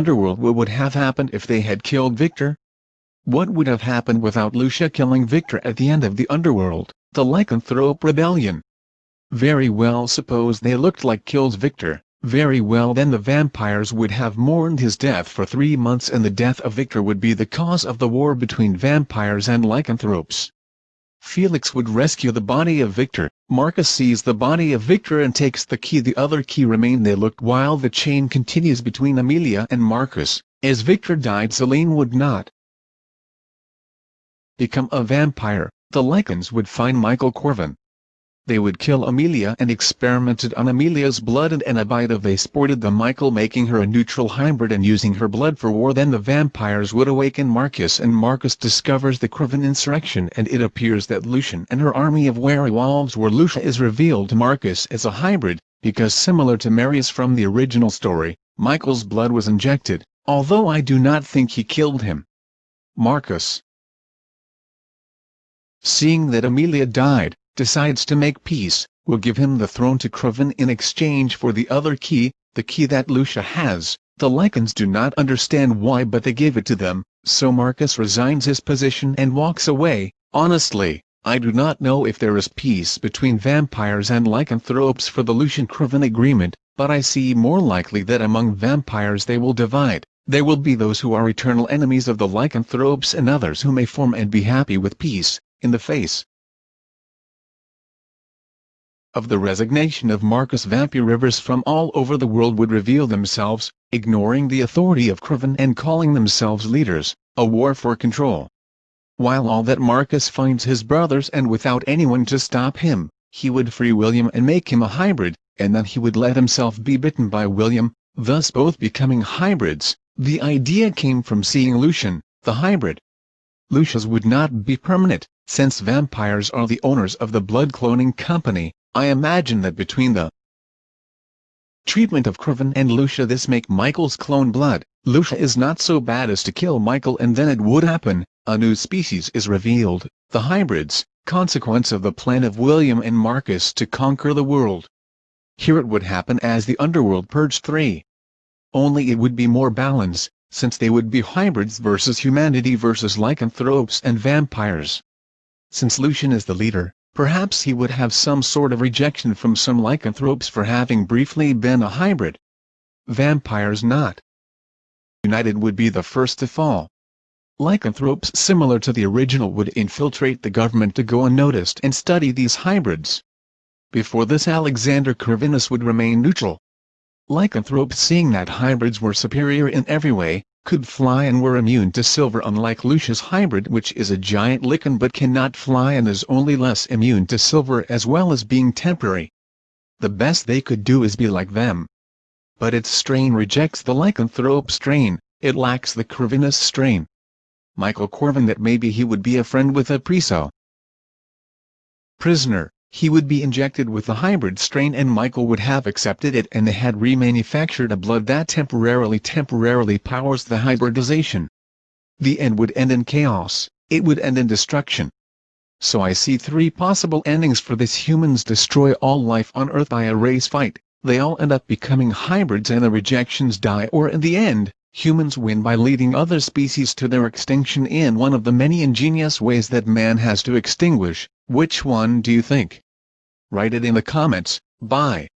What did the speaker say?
underworld what would have happened if they had killed Viktor? What would have happened without Lucian killing Viktor at the end of the underworld, the lycanthrope rebellion? Very well suppose they looked like kills Viktor, very well then the vampires would have mourned his death for three months and the death of Viktor would be the cause of the war between vampires and lycanthropes. Felix would rescue the body of Viktor, Marcus sees the body of Viktor and takes the key. The other key remain. They looked while the chain continues between Amelia and Marcus, as Viktor died Selene would not become a vampire, the Lycans would find Michael Corvin, they would kill Amelia and experimented on Amelia's blood and Anabita they sported the Michael making her a neutral hybrid and using her blood for war. Then the vampires would awaken Marcus and Marcus discovers the Corvin insurrection and it appears that Lucian and her army of werewolves were Lucian is revealed. To Marcus as a hybrid, because similar to Marius from the original story, Michael's blood was injected, although I do not think he killed him. Marcus. Seeing that Amelia died, decides to make peace, will give him the throne to Kraven in exchange for the other key, the key that Lucian has. The Lycans do not understand why but they give it to them, so Marcus resigns his position and walks away. Honestly, I do not know if there is peace between vampires and lycanthropes for the Lucian-Kraven agreement, but I see more likely that among vampires they will divide. There will be those who are eternal enemies of the lycanthropes and others who may form and be happy with peace, in the face of the resignation of Marcus Vampy Rivers from all over the world would reveal themselves, ignoring the authority of Corvin and calling themselves leaders, a war for control. While all that Marcus finds his brothers and without anyone to stop him, he would free William and make him a hybrid, and then he would let himself be bitten by William, thus both becoming hybrids. The idea came from seeing Lucian, the hybrid. Lucian's would not be permanent, since vampires are the owners of the blood cloning company, I imagine that between the treatment of Corvin and Lucian this make Michael's clone blood, Lucian is not so bad as to kill Michael and then it would happen, a new species is revealed, the hybrids, consequence of the plan of William and Marcus to conquer the world. Here it would happen as the Underworld Purge 3. Only it would be more balanced, since they would be hybrids versus humanity versus lycanthropes and vampires. Since Lucian is the leader, Perhaps he would have some sort of rejection from some lycanthropes for having briefly been a hybrid. Vampires not united would be the first to fall. Lycanthropes similar to the original would infiltrate the government to go unnoticed and study these hybrids. Before this Alexander Corvinus would remain neutral. Lycanthropes seeing that hybrids were superior in every way, could fly and were immune to silver unlike Lucian's hybrid which is a giant lycan but cannot fly and is only less immune to silver as well as being temporary. The best they could do is be like them. But its strain rejects the lycanthrope strain, it lacks the Corvinus strain. Michael Corvin that maybe he would be a friend with a Priso. Prisoner he would be injected with the hybrid strain and Michael would have accepted it and they had remanufactured a blood that temporarily temporarily powers the hybridization. The end would end in chaos, it would end in destruction. So I see three possible endings for this humans destroy all life on Earth by a race fight, they all end up becoming hybrids and the rejections die or in the end, humans win by leading other species to their extinction in one of the many ingenious ways that man has to extinguish, which one do you think? Write it in the comments, bye.